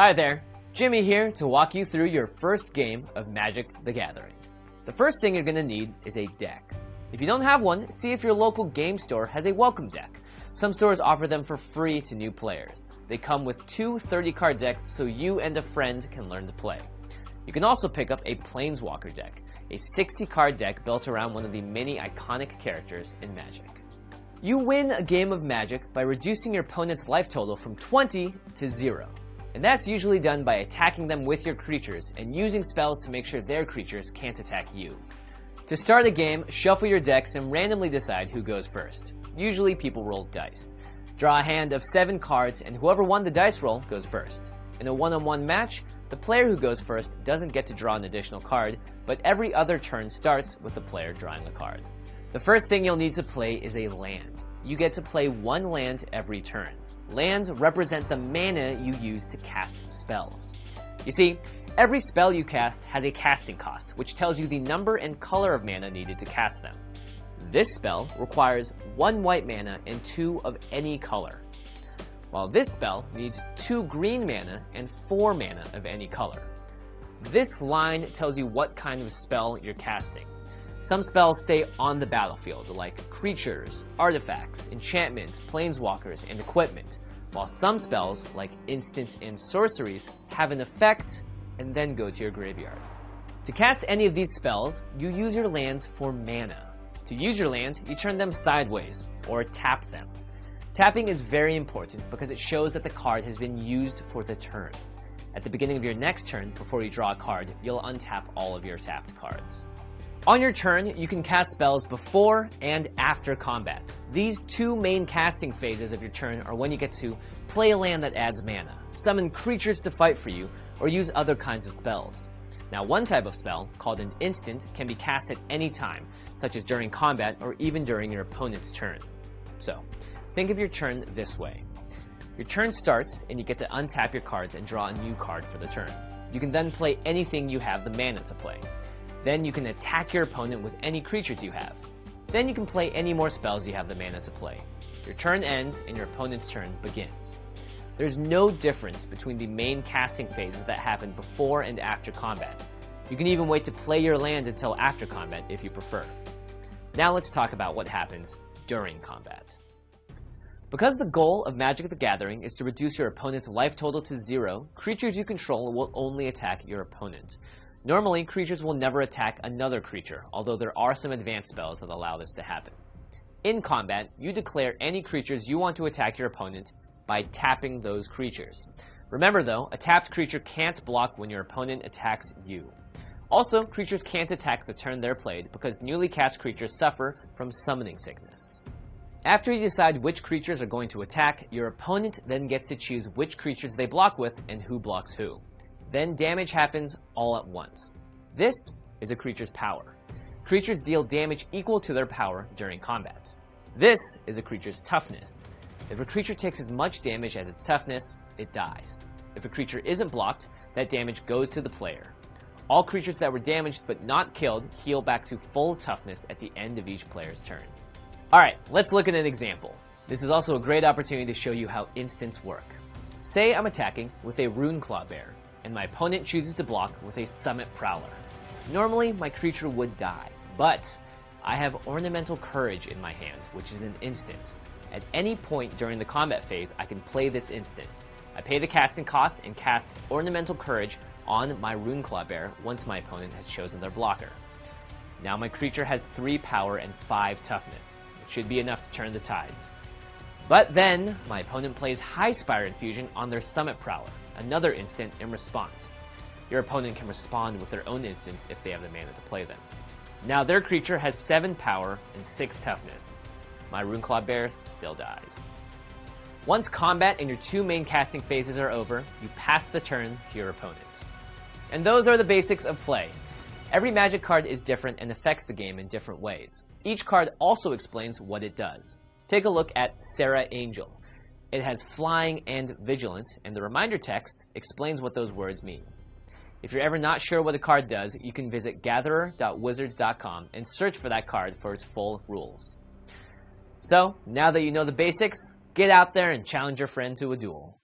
Hi there, Jimmy here to walk you through your first game of Magic the Gathering. The first thing you're going to need is a deck. If you don't have one, see if your local game store has a welcome deck. Some stores offer them for free to new players. They come with two 30 card decks so you and a friend can learn to play. You can also pick up a Planeswalker deck, a 60 card deck built around one of the many iconic characters in Magic. You win a game of Magic by reducing your opponent's life total from 20 to 0. And that's usually done by attacking them with your creatures and using spells to make sure their creatures can't attack you. To start a game, shuffle your decks and randomly decide who goes first. Usually people roll dice. Draw a hand of 7 cards and whoever won the dice roll goes first. In a one-on-one -on -one match, the player who goes first doesn't get to draw an additional card, but every other turn starts with the player drawing a card. The first thing you'll need to play is a land. You get to play one land every turn. Lands represent the mana you use to cast spells. You see, every spell you cast has a casting cost, which tells you the number and color of mana needed to cast them. This spell requires one white mana and two of any color, while this spell needs two green mana and four mana of any color. This line tells you what kind of spell you're casting. Some spells stay on the battlefield, like creatures, artifacts, enchantments, planeswalkers, and equipment, while some spells, like instants and sorceries, have an effect and then go to your graveyard. To cast any of these spells, you use your lands for mana. To use your land, you turn them sideways, or tap them. Tapping is very important because it shows that the card has been used for the turn. At the beginning of your next turn, before you draw a card, you'll untap all of your tapped cards. On your turn, you can cast spells before and after combat. These two main casting phases of your turn are when you get to play a land that adds mana, summon creatures to fight for you, or use other kinds of spells. Now one type of spell, called an instant, can be cast at any time, such as during combat or even during your opponent's turn. So, think of your turn this way. Your turn starts and you get to untap your cards and draw a new card for the turn. You can then play anything you have the mana to play. Then you can attack your opponent with any creatures you have. Then you can play any more spells you have the mana to play. Your turn ends and your opponent's turn begins. There's no difference between the main casting phases that happen before and after combat. You can even wait to play your land until after combat if you prefer. Now let's talk about what happens during combat. Because the goal of Magic the Gathering is to reduce your opponent's life total to zero, creatures you control will only attack your opponent. Normally, creatures will never attack another creature, although there are some advanced spells that allow this to happen. In combat, you declare any creatures you want to attack your opponent by tapping those creatures. Remember though, a tapped creature can't block when your opponent attacks you. Also, creatures can't attack the turn they're played because newly cast creatures suffer from summoning sickness. After you decide which creatures are going to attack, your opponent then gets to choose which creatures they block with and who blocks who. Then damage happens all at once. This is a creature's power. Creatures deal damage equal to their power during combat. This is a creature's toughness. If a creature takes as much damage as its toughness, it dies. If a creature isn't blocked, that damage goes to the player. All creatures that were damaged but not killed heal back to full toughness at the end of each player's turn. Alright, let's look at an example. This is also a great opportunity to show you how instants work. Say I'm attacking with a Runeclaw Bear and my opponent chooses to block with a Summit Prowler. Normally, my creature would die, but I have Ornamental Courage in my hand, which is an instant. At any point during the combat phase, I can play this instant. I pay the casting cost and cast Ornamental Courage on my Runeclaw Bear once my opponent has chosen their blocker. Now my creature has 3 power and 5 toughness, which should be enough to turn the tides. But then, my opponent plays Highspire Infusion on their Summit Prowler another instant in response. Your opponent can respond with their own instants if they have the mana to play them. Now their creature has 7 power and 6 toughness. My Runeclaw Bear still dies. Once combat and your two main casting phases are over, you pass the turn to your opponent. And those are the basics of play. Every magic card is different and affects the game in different ways. Each card also explains what it does. Take a look at Serra Angel. It has flying and vigilance, and the reminder text explains what those words mean. If you're ever not sure what a card does, you can visit gatherer.wizards.com and search for that card for its full rules. So, now that you know the basics, get out there and challenge your friend to a duel.